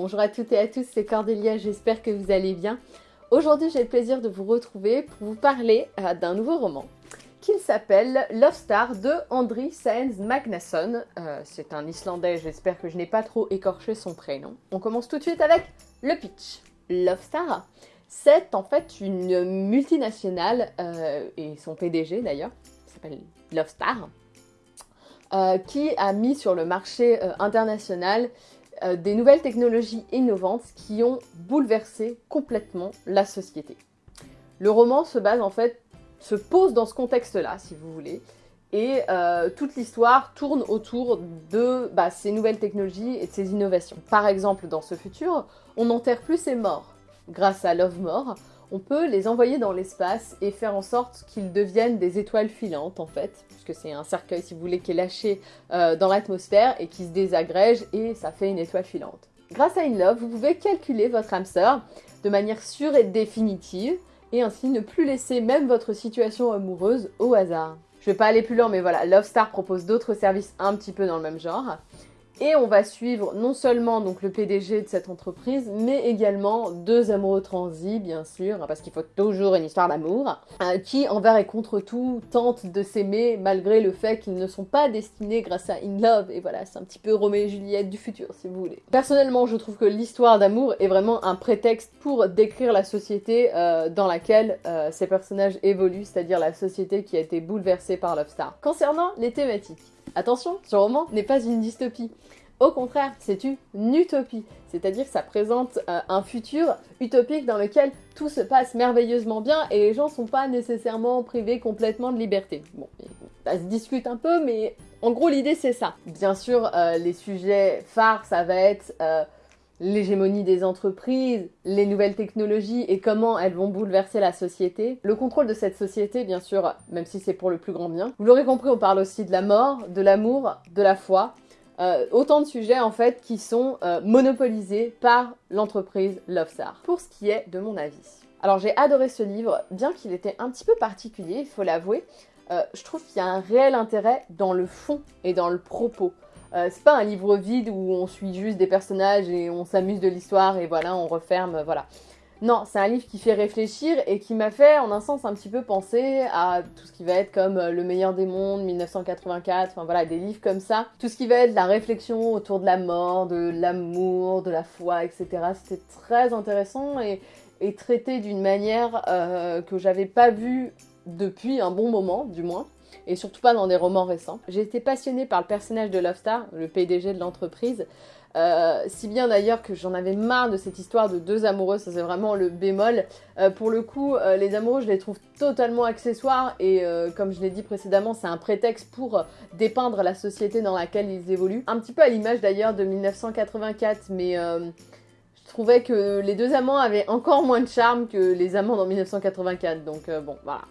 bonjour à toutes et à tous, c'est Cordélia, j'espère que vous allez bien. Aujourd'hui j'ai le plaisir de vous retrouver pour vous parler euh, d'un nouveau roman qui s'appelle Love Star de Andri Saenz Magnusson. Euh, c'est un Islandais, j'espère que je n'ai pas trop écorché son prénom. On commence tout de suite avec le pitch. Love Star, c'est en fait une multinationale, euh, et son PDG d'ailleurs, s'appelle Love Star, qui a mis sur le marché international euh, des nouvelles technologies innovantes qui ont bouleversé complètement la société. Le roman se base en fait, se pose dans ce contexte-là, si vous voulez, et euh, toute l'histoire tourne autour de bah, ces nouvelles technologies et de ces innovations. Par exemple, dans ce futur, on n'enterre plus ses morts. Grâce à Love More, on peut les envoyer dans l'espace et faire en sorte qu'ils deviennent des étoiles filantes en fait, puisque c'est un cercueil si vous voulez qui est lâché euh, dans l'atmosphère et qui se désagrège et ça fait une étoile filante. Grâce à InLove, vous pouvez calculer votre hamster de manière sûre et définitive et ainsi ne plus laisser même votre situation amoureuse au hasard. Je vais pas aller plus loin mais voilà, Love Star propose d'autres services un petit peu dans le même genre. Et on va suivre non seulement donc le PDG de cette entreprise, mais également deux amoureux transis, bien sûr, parce qu'il faut toujours une histoire d'amour, euh, qui envers et contre tout tentent de s'aimer malgré le fait qu'ils ne sont pas destinés grâce à In Love. Et voilà, c'est un petit peu Roméo et Juliette du futur, si vous voulez. Personnellement, je trouve que l'histoire d'amour est vraiment un prétexte pour décrire la société euh, dans laquelle euh, ces personnages évoluent, c'est-à-dire la société qui a été bouleversée par Love Star. Concernant les thématiques, Attention, ce roman n'est pas une dystopie. Au contraire, c'est une utopie, c'est-à-dire que ça présente euh, un futur utopique dans lequel tout se passe merveilleusement bien et les gens sont pas nécessairement privés complètement de liberté. Bon, ça se discute un peu, mais en gros l'idée c'est ça. Bien sûr, euh, les sujets phares, ça va être euh, l'hégémonie des entreprises, les nouvelles technologies et comment elles vont bouleverser la société. Le contrôle de cette société, bien sûr, même si c'est pour le plus grand bien. Vous l'aurez compris, on parle aussi de la mort, de l'amour, de la foi. Euh, autant de sujets en fait qui sont euh, monopolisés par l'entreprise Lovestar. Pour ce qui est de mon avis. Alors j'ai adoré ce livre, bien qu'il était un petit peu particulier, il faut l'avouer. Euh, je trouve qu'il y a un réel intérêt dans le fond et dans le propos. Euh, c'est pas un livre vide où on suit juste des personnages et on s'amuse de l'histoire et voilà, on referme, voilà. Non, c'est un livre qui fait réfléchir et qui m'a fait, en un sens, un petit peu penser à tout ce qui va être comme euh, Le meilleur des mondes, 1984, enfin voilà, des livres comme ça. Tout ce qui va être la réflexion autour de la mort, de l'amour, de la foi, etc. C'était très intéressant et, traité d'une manière euh, que j'avais pas vue depuis un bon moment, du moins et surtout pas dans des romans récents. J'ai été passionnée par le personnage de Love Star, le PDG de l'entreprise, euh, si bien d'ailleurs que j'en avais marre de cette histoire de deux amoureux, ça c'est vraiment le bémol. Euh, pour le coup, euh, les amoureux, je les trouve totalement accessoires et comme je l'ai dit précédemment, c'est un prétexte pour dépeindre la société dans laquelle ils évoluent. Un petit peu à l'image d'ailleurs de 1984, mais je trouvais que les deux amants avaient encore moins de charme que les amants dans 1984, donc bon, voilà.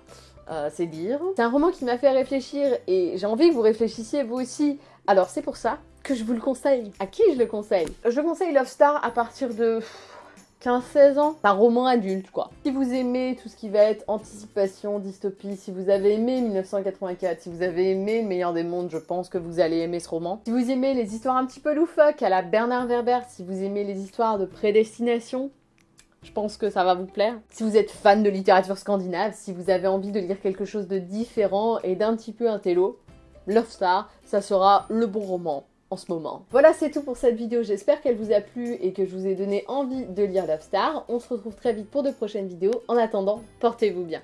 Euh, c'est dire. C'est un roman qui m'a fait réfléchir et j'ai envie que vous réfléchissiez vous aussi. Alors c'est pour ça que je vous le conseille. À qui je le conseille? Je conseille Love Star à partir de 15-16 ans. Un roman adulte quoi. Si vous aimez tout ce qui va être anticipation, dystopie, si vous avez aimé 1984, si vous avez aimé Meilleur des mondes, je pense que vous allez aimer ce roman. Si vous aimez les histoires un petit peu loufoques à la Bernard Werber, si vous aimez les histoires de prédestination, je pense que ça va vous plaire. Si vous êtes fan de littérature scandinave, si vous avez envie de lire quelque chose de différent et d'un petit peu intello, Love Star, ça sera le bon roman en ce moment. Voilà, c'est tout pour cette vidéo. J'espère qu'elle vous a plu et que je vous ai donné envie de lire Love Star. On se retrouve très vite pour de prochaines vidéos. En attendant, portez-vous bien.